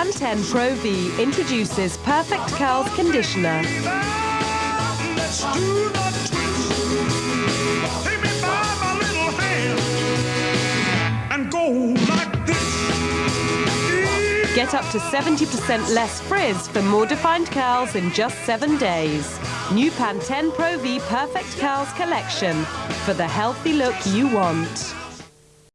Pantene Pro V introduces Perfect Curls Conditioner. Get up to 70% less frizz for more defined curls in just seven days. New Pantene Pro V Perfect Curls Collection for the healthy look you want.